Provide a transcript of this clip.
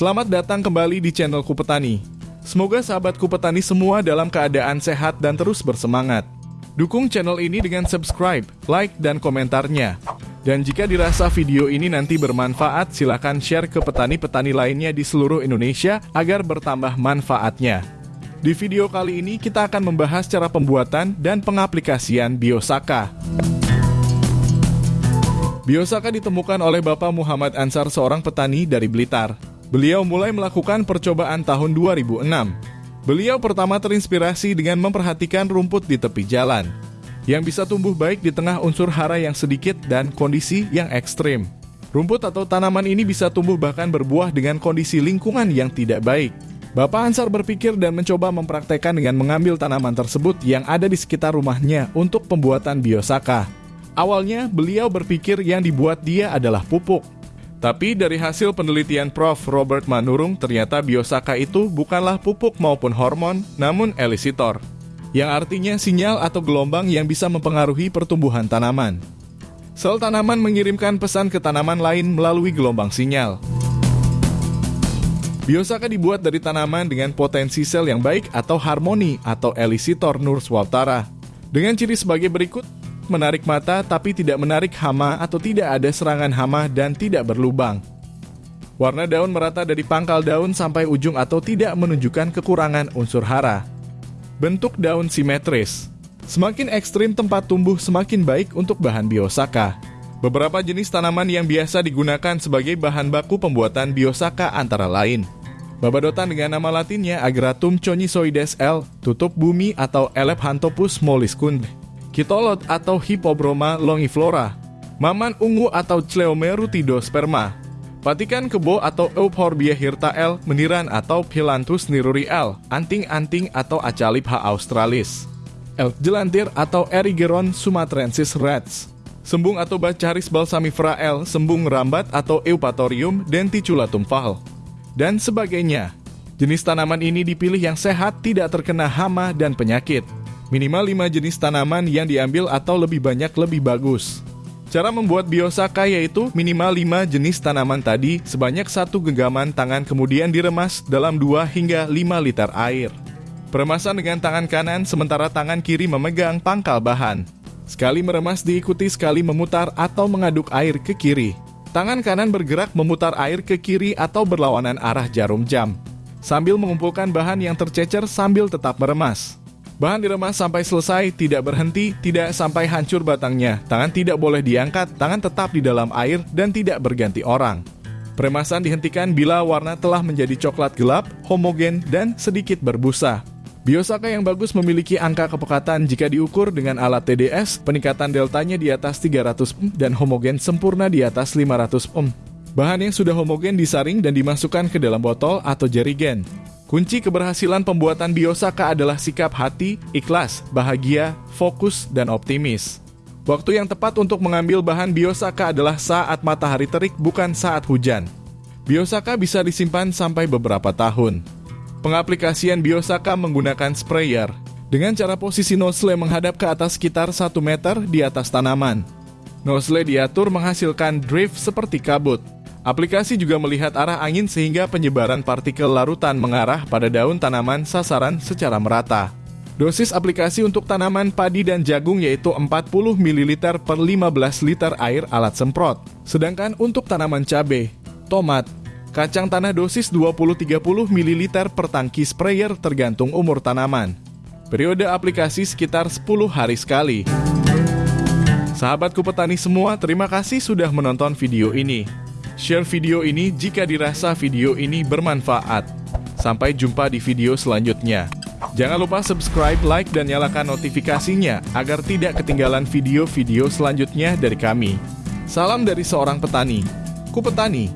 Selamat datang kembali di channel Kupetani. Semoga sahabat Kupetani semua dalam keadaan sehat dan terus bersemangat. Dukung channel ini dengan subscribe, like, dan komentarnya. Dan jika dirasa video ini nanti bermanfaat, silakan share ke petani-petani lainnya di seluruh Indonesia agar bertambah manfaatnya. Di video kali ini kita akan membahas cara pembuatan dan pengaplikasian Biosaka. Biosaka ditemukan oleh Bapak Muhammad Ansar seorang petani dari Blitar. Beliau mulai melakukan percobaan tahun 2006. Beliau pertama terinspirasi dengan memperhatikan rumput di tepi jalan, yang bisa tumbuh baik di tengah unsur hara yang sedikit dan kondisi yang ekstrim. Rumput atau tanaman ini bisa tumbuh bahkan berbuah dengan kondisi lingkungan yang tidak baik. Bapak Ansar berpikir dan mencoba mempraktekkan dengan mengambil tanaman tersebut yang ada di sekitar rumahnya untuk pembuatan biosaka. Awalnya, beliau berpikir yang dibuat dia adalah pupuk, tapi dari hasil penelitian Prof. Robert Manurung, ternyata biosaka itu bukanlah pupuk maupun hormon, namun elisitor, yang artinya sinyal atau gelombang yang bisa mempengaruhi pertumbuhan tanaman. Sel tanaman mengirimkan pesan ke tanaman lain melalui gelombang sinyal. Biosaka dibuat dari tanaman dengan potensi sel yang baik atau harmoni atau elisitor Nurswaptara. Dengan ciri sebagai berikut, menarik mata tapi tidak menarik hama atau tidak ada serangan hama dan tidak berlubang. Warna daun merata dari pangkal daun sampai ujung atau tidak menunjukkan kekurangan unsur hara. Bentuk daun simetris. Semakin ekstrim tempat tumbuh semakin baik untuk bahan biosaka. Beberapa jenis tanaman yang biasa digunakan sebagai bahan baku pembuatan biosaka antara lain. Babadotan dengan nama latinnya Agratum conisoides L, tutup bumi atau Elephanthopus molluscum, kitolot atau Hippobroma longiflora, maman ungu atau Cleomerutidosperma, patikan kebo atau Euphorbia hirtael, meniran atau Philanthus niruri L, anting-anting atau Acalip H. australis, elk jelantir atau Erigeron sumatrensis rats, sembung atau Bacaris balsamifera L, sembung rambat atau Eupatorium denticulatum val, dan sebagainya. Jenis tanaman ini dipilih yang sehat, tidak terkena hama dan penyakit. Minimal 5 jenis tanaman yang diambil atau lebih banyak lebih bagus. Cara membuat biosaka yaitu minimal 5 jenis tanaman tadi sebanyak satu genggaman tangan kemudian diremas dalam 2 hingga 5 liter air. Peremasan dengan tangan kanan sementara tangan kiri memegang pangkal bahan. Sekali meremas diikuti sekali memutar atau mengaduk air ke kiri. Tangan kanan bergerak memutar air ke kiri atau berlawanan arah jarum jam. Sambil mengumpulkan bahan yang tercecer sambil tetap meremas. Bahan diremas sampai selesai, tidak berhenti, tidak sampai hancur batangnya. Tangan tidak boleh diangkat, tangan tetap di dalam air dan tidak berganti orang. Peremasan dihentikan bila warna telah menjadi coklat gelap, homogen, dan sedikit berbusa. Biosaka yang bagus memiliki angka kepekatan jika diukur dengan alat TDS, peningkatan deltanya di atas 300 ohm dan homogen sempurna di atas 500 ohm. Bahan yang sudah homogen disaring dan dimasukkan ke dalam botol atau jerigen. Kunci keberhasilan pembuatan biosaka adalah sikap hati, ikhlas, bahagia, fokus, dan optimis. Waktu yang tepat untuk mengambil bahan biosaka adalah saat matahari terik, bukan saat hujan. Biosaka bisa disimpan sampai beberapa tahun. Pengaplikasian biosaka menggunakan sprayer dengan cara posisi nozzle menghadap ke atas sekitar 1 meter di atas tanaman. Nozzle diatur menghasilkan drift seperti kabut. Aplikasi juga melihat arah angin sehingga penyebaran partikel larutan mengarah pada daun tanaman sasaran secara merata. Dosis aplikasi untuk tanaman padi dan jagung yaitu 40 ml per 15 liter air alat semprot. Sedangkan untuk tanaman cabai, tomat, kacang tanah dosis 20-30 ml per tangki sprayer tergantung umur tanaman. Periode aplikasi sekitar 10 hari sekali. Sahabatku petani semua, terima kasih sudah menonton video ini. Share video ini jika dirasa video ini bermanfaat. Sampai jumpa di video selanjutnya. Jangan lupa subscribe, like, dan nyalakan notifikasinya agar tidak ketinggalan video-video selanjutnya dari kami. Salam dari seorang petani. Ku Petani,